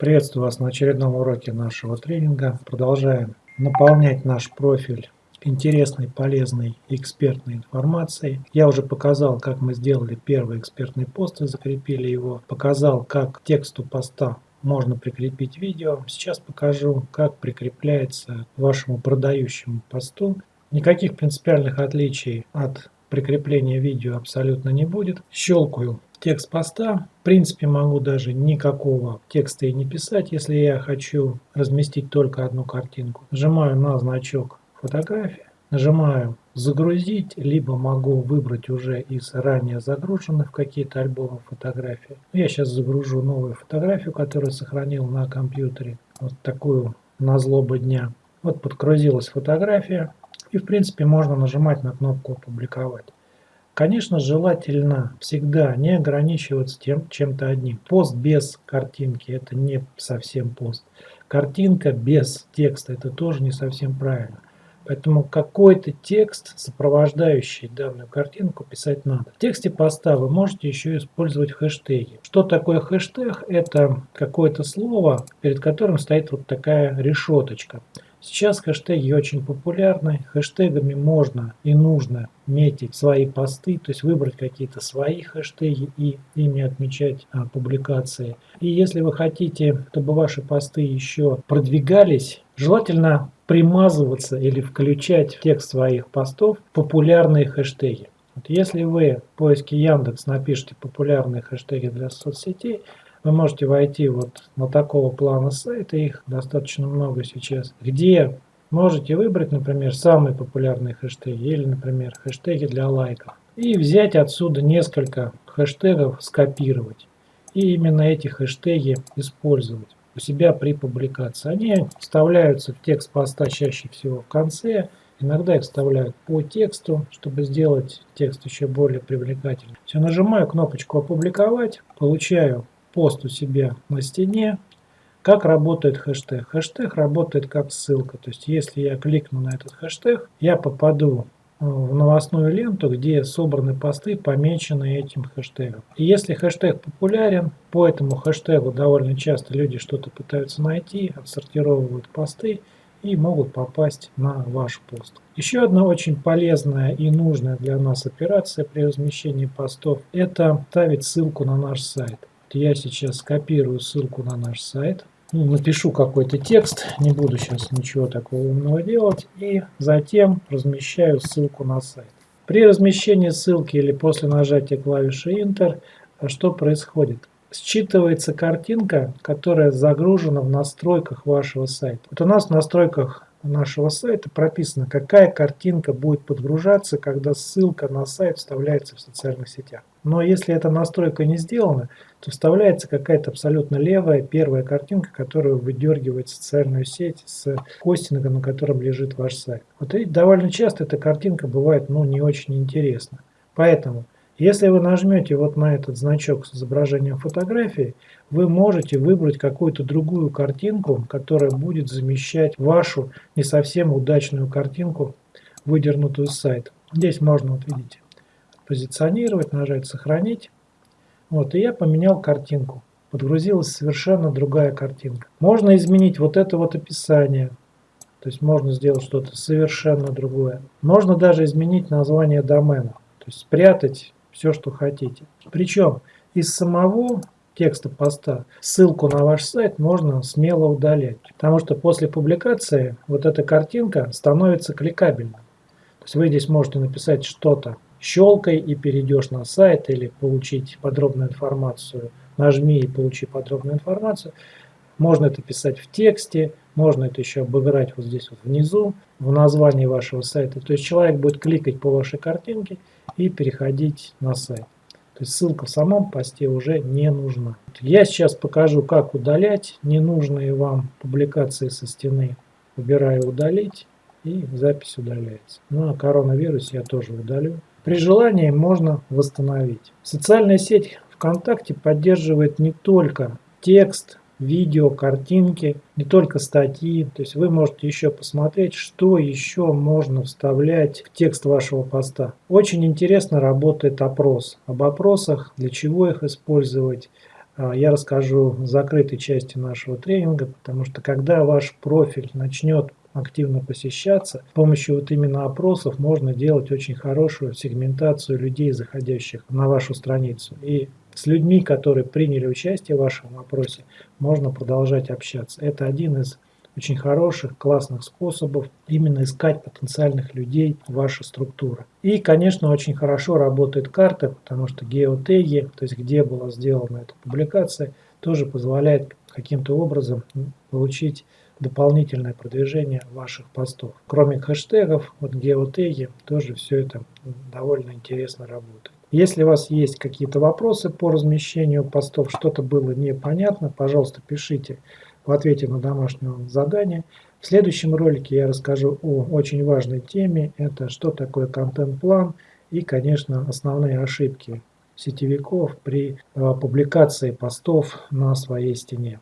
Приветствую вас на очередном уроке нашего тренинга. Продолжаем наполнять наш профиль интересной, полезной экспертной информацией. Я уже показал, как мы сделали первый экспертный пост и закрепили его. Показал, как к тексту поста можно прикрепить видео. Сейчас покажу, как прикрепляется к вашему продающему посту. Никаких принципиальных отличий от прикрепления видео абсолютно не будет. Щелкаю текст поста. В принципе, могу даже никакого текста и не писать, если я хочу разместить только одну картинку. Нажимаю на значок фотографии, нажимаю загрузить, либо могу выбрать уже из ранее загруженных какие-то альбомы фотографий. Я сейчас загружу новую фотографию, которую сохранил на компьютере. Вот такую на злобу дня. Вот подгрузилась фотография. И в принципе можно нажимать на кнопку «Опубликовать». Конечно, желательно всегда не ограничиваться тем чем-то одним. Пост без картинки – это не совсем пост. Картинка без текста – это тоже не совсем правильно. Поэтому какой-то текст, сопровождающий данную картинку, писать надо. В тексте поста вы можете еще использовать хэштеги. Что такое хэштег? Это какое-то слово, перед которым стоит вот такая решеточка. Сейчас хэштеги очень популярны. Хэштегами можно и нужно метить свои посты, то есть выбрать какие-то свои хэштеги и ими отмечать а, публикации. И если вы хотите, чтобы ваши посты еще продвигались, желательно примазываться или включать в текст своих постов популярные хэштеги. Вот если вы в поиске Яндекс напишите популярные хэштеги для соцсетей, вы можете войти вот на такого плана сайта, их достаточно много сейчас, где можете выбрать, например, самые популярные хэштеги или, например, хэштеги для лайков. И взять отсюда несколько хэштегов, скопировать. И именно эти хэштеги использовать у себя при публикации. Они вставляются в текст поста чаще всего в конце, Иногда их вставляют по тексту, чтобы сделать текст еще более привлекательным. Все, нажимаю кнопочку «Опубликовать», получаю пост у себя на стене. Как работает хэштег? Хэштег работает как ссылка. То есть, если я кликну на этот хэштег, я попаду э, в новостную ленту, где собраны посты, помеченные этим хэштегом. И если хэштег популярен, по этому хэштегу довольно часто люди что-то пытаются найти, отсортировывают посты и могут попасть на ваш пост. Еще одна очень полезная и нужная для нас операция при размещении постов – это ставить ссылку на наш сайт. Я сейчас скопирую ссылку на наш сайт. Ну, напишу какой-то текст, не буду сейчас ничего такого умного делать. И затем размещаю ссылку на сайт. При размещении ссылки или после нажатия клавиши Enter, а что происходит? Считывается картинка, которая загружена в настройках вашего сайта. Вот у нас в настройках нашего сайта прописано, какая картинка будет подгружаться, когда ссылка на сайт вставляется в социальных сетях. Но если эта настройка не сделана, то вставляется какая-то абсолютно левая первая картинка, которая выдергивает социальную сеть с хостинга, на котором лежит ваш сайт. Вот и довольно часто эта картинка бывает ну, не очень интересна. Поэтому если вы нажмете вот на этот значок с изображением фотографии, вы можете выбрать какую-то другую картинку, которая будет замещать вашу не совсем удачную картинку, выдернутую с сайта. Здесь можно, вот видите, позиционировать, нажать «Сохранить». Вот, и я поменял картинку. Подгрузилась совершенно другая картинка. Можно изменить вот это вот описание. То есть можно сделать что-то совершенно другое. Можно даже изменить название домена. То есть спрятать все, что хотите. Причем из самого текста поста ссылку на ваш сайт можно смело удалять. Потому что после публикации вот эта картинка становится кликабельной. То есть вы здесь можете написать что-то щелкай и перейдешь на сайт или получить подробную информацию. Нажми и получи подробную информацию. Можно это писать в тексте, можно это еще обыграть вот здесь вот внизу, в названии вашего сайта. То есть человек будет кликать по вашей картинке и переходить на сайт. То есть ссылка в самом посте уже не нужна. Я сейчас покажу, как удалять ненужные вам публикации со стены. Выбираю удалить и запись удаляется. Ну а коронавирус я тоже удалю. При желании можно восстановить. Социальная сеть ВКонтакте поддерживает не только текст, видео, картинки, не только статьи. То есть вы можете еще посмотреть, что еще можно вставлять в текст вашего поста. Очень интересно работает опрос. Об опросах, для чего их использовать, а, я расскажу в закрытой части нашего тренинга, потому что когда ваш профиль начнет активно посещаться, с помощью вот именно опросов можно делать очень хорошую сегментацию людей, заходящих на вашу страницу. И с людьми, которые приняли участие в вашем опросе, можно продолжать общаться. Это один из очень хороших, классных способов именно искать потенциальных людей в вашей структуре. И, конечно, очень хорошо работает карта, потому что геотеги, то есть где была сделана эта публикация, тоже позволяет каким-то образом получить дополнительное продвижение ваших постов. Кроме хэштегов, вот геотеги, тоже все это довольно интересно работает. Если у вас есть какие-то вопросы по размещению постов, что-то было непонятно, пожалуйста, пишите в ответе на домашнее задание. В следующем ролике я расскажу о очень важной теме, это что такое контент-план и, конечно, основные ошибки сетевиков при э, публикации постов на своей стене.